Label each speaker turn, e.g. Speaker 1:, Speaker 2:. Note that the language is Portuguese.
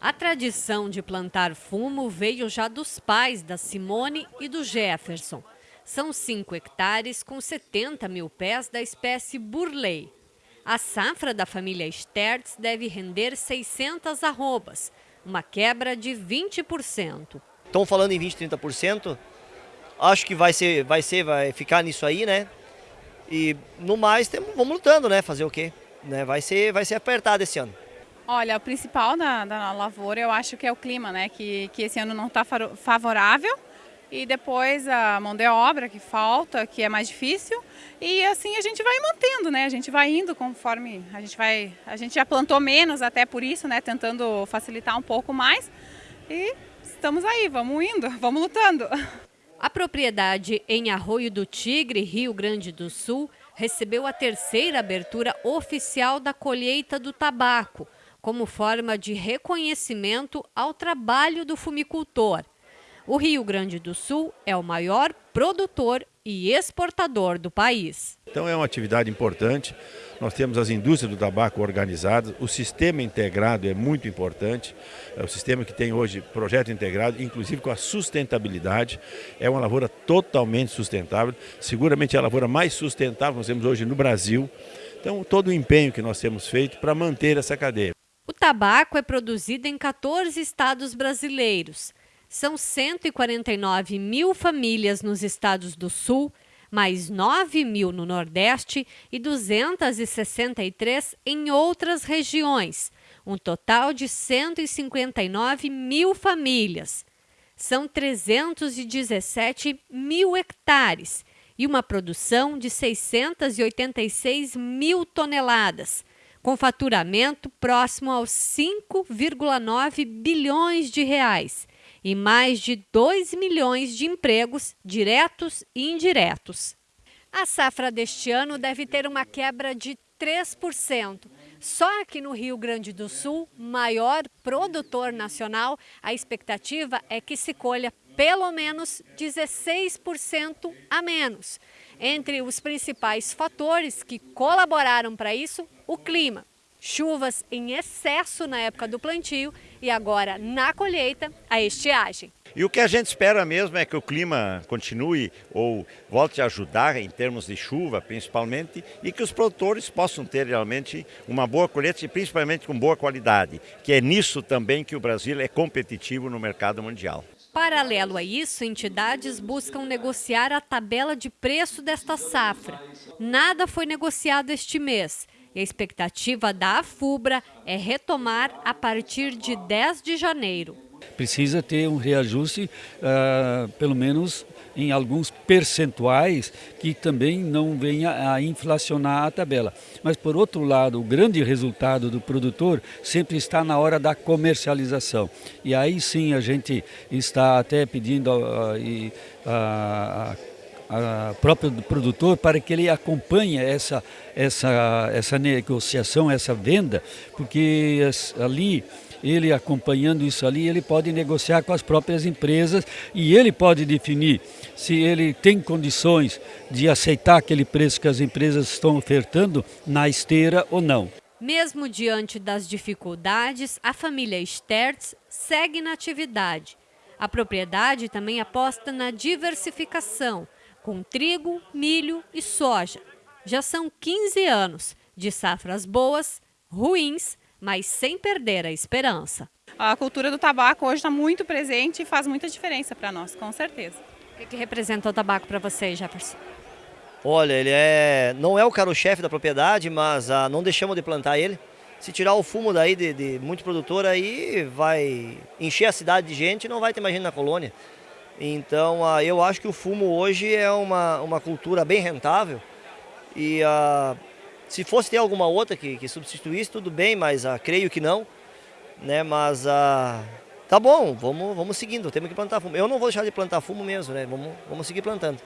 Speaker 1: A tradição de plantar fumo veio já dos pais da Simone e do Jefferson. São 5 hectares com 70 mil pés da espécie Burley. A safra da família Stertz deve render 600 arrobas, uma quebra de 20%.
Speaker 2: Estão falando em 20, 30%. Acho que vai ser, vai ser, vai ficar nisso aí, né? E no mais, vamos lutando, né? Fazer o quê? Né? Vai, ser, vai ser apertado esse ano.
Speaker 3: Olha, o principal da, da lavoura eu acho que é o clima, né? Que, que esse ano não está favorável. E depois a mão de obra que falta, que é mais difícil. E assim a gente vai mantendo, né? A gente vai indo conforme a gente vai. A gente já plantou menos até por isso, né? Tentando facilitar um pouco mais. E estamos aí, vamos indo, vamos lutando.
Speaker 1: A propriedade em Arroio do Tigre, Rio Grande do Sul, recebeu a terceira abertura oficial da colheita do tabaco, como forma de reconhecimento ao trabalho do fumicultor. O Rio Grande do Sul é o maior produtor e exportador do país.
Speaker 4: Então é uma atividade importante. Nós temos as indústrias do tabaco organizadas, o sistema integrado é muito importante. É o sistema que tem hoje projeto integrado, inclusive com a sustentabilidade. É uma lavoura totalmente sustentável, seguramente é a lavoura mais sustentável que nós temos hoje no Brasil. Então todo o empenho que nós temos feito para manter essa cadeia.
Speaker 1: O tabaco é produzido em 14 estados brasileiros. São 149 mil famílias nos estados do Sul, mais 9 mil no Nordeste e 263 em outras regiões, um total de 159 mil famílias. São 317 mil hectares e uma produção de 686 mil toneladas, com faturamento próximo aos 5,9 bilhões de reais e mais de 2 milhões de empregos diretos e indiretos. A safra deste ano deve ter uma quebra de 3%. Só aqui no Rio Grande do Sul, maior produtor nacional, a expectativa é que se colha pelo menos 16% a menos. Entre os principais fatores que colaboraram para isso, o clima. Chuvas em excesso na época do plantio e agora na colheita, a estiagem.
Speaker 5: E o que a gente espera mesmo é que o clima continue ou volte a ajudar em termos de chuva, principalmente, e que os produtores possam ter realmente uma boa colheita e principalmente com boa qualidade, que é nisso também que o Brasil é competitivo no mercado mundial.
Speaker 1: Paralelo a isso, entidades buscam negociar a tabela de preço desta safra. Nada foi negociado este mês e a expectativa da AFUBRA é retomar a partir de 10 de janeiro.
Speaker 6: Precisa ter um reajuste, uh, pelo menos em alguns percentuais, que também não venha a inflacionar a tabela. Mas, por outro lado, o grande resultado do produtor sempre está na hora da comercialização. E aí sim a gente está até pedindo a, a, a a próprio produtor para que ele acompanhe essa, essa, essa negociação, essa venda, porque ali ele acompanhando isso ali, ele pode negociar com as próprias empresas e ele pode definir se ele tem condições de aceitar aquele preço que as empresas estão ofertando na esteira ou não.
Speaker 1: Mesmo diante das dificuldades, a família Stertz segue na atividade. A propriedade também aposta na diversificação, com trigo, milho e soja. Já são 15 anos de safras boas, ruins, mas sem perder a esperança.
Speaker 3: A cultura do tabaco hoje está muito presente e faz muita diferença para nós, com certeza.
Speaker 1: O que, que representa o tabaco para você, Jefferson?
Speaker 2: Olha, ele é, não é o carro-chefe da propriedade, mas ah, não deixamos de plantar ele. Se tirar o fumo daí de, de muito produtor, aí vai encher a cidade de gente e não vai ter mais gente na colônia. Então uh, eu acho que o fumo hoje é uma, uma cultura bem rentável e uh, se fosse ter alguma outra que, que substituísse, tudo bem, mas uh, creio que não. Né? Mas tá bom, vamos, vamos seguindo, temos que plantar fumo. Eu não vou deixar de plantar fumo mesmo, né? vamos, vamos seguir plantando.